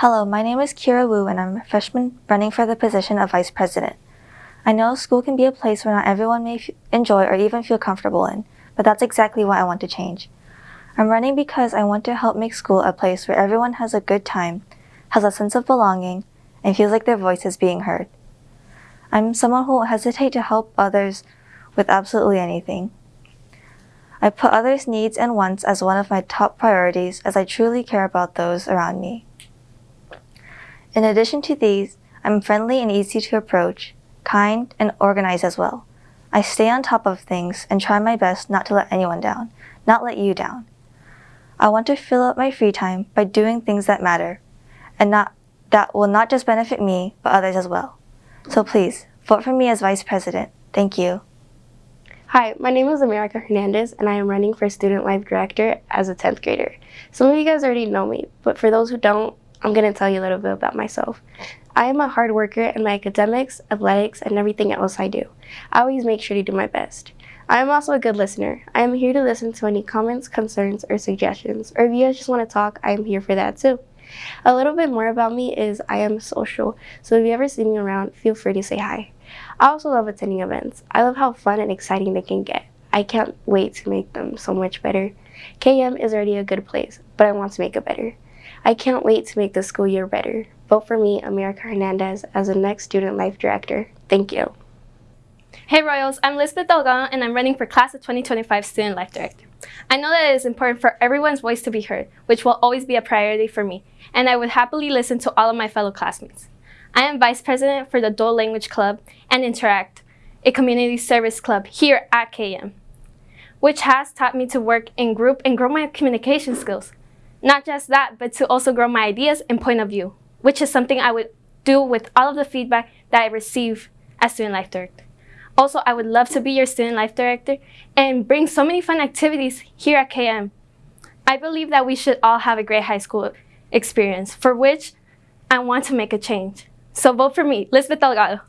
Hello, my name is Kira Wu and I'm a freshman running for the position of Vice President. I know school can be a place where not everyone may enjoy or even feel comfortable in, but that's exactly what I want to change. I'm running because I want to help make school a place where everyone has a good time, has a sense of belonging, and feels like their voice is being heard. I'm someone who won't hesitate to help others with absolutely anything. I put others' needs and wants as one of my top priorities as I truly care about those around me. In addition to these, I'm friendly and easy to approach, kind, and organized as well. I stay on top of things and try my best not to let anyone down, not let you down. I want to fill up my free time by doing things that matter and not that will not just benefit me, but others as well. So please, vote for me as Vice President. Thank you. Hi, my name is America Hernandez, and I am running for Student Life Director as a 10th grader. Some of you guys already know me, but for those who don't, I'm going to tell you a little bit about myself. I am a hard worker in my academics, athletics, and everything else I do. I always make sure to do my best. I am also a good listener. I am here to listen to any comments, concerns, or suggestions, or if you guys just want to talk, I am here for that too. A little bit more about me is I am social, so if you ever see me around, feel free to say hi. I also love attending events. I love how fun and exciting they can get. I can't wait to make them so much better. KM is already a good place, but I want to make it better. I can't wait to make the school year better. Vote for me, America Hernandez, as the next Student Life Director. Thank you. Hey Royals, I'm Lisbeth Delgado and I'm running for Class of 2025 Student Life Director. I know that it is important for everyone's voice to be heard, which will always be a priority for me, and I would happily listen to all of my fellow classmates. I am Vice President for the Dual Language Club and Interact, a community service club here at KM, which has taught me to work in group and grow my communication skills. Not just that, but to also grow my ideas and point of view, which is something I would do with all of the feedback that I receive as Student Life Director. Also, I would love to be your student life director and bring so many fun activities here at KM. I believe that we should all have a great high school experience, for which I want to make a change. So vote for me, Lisbeth Delgado.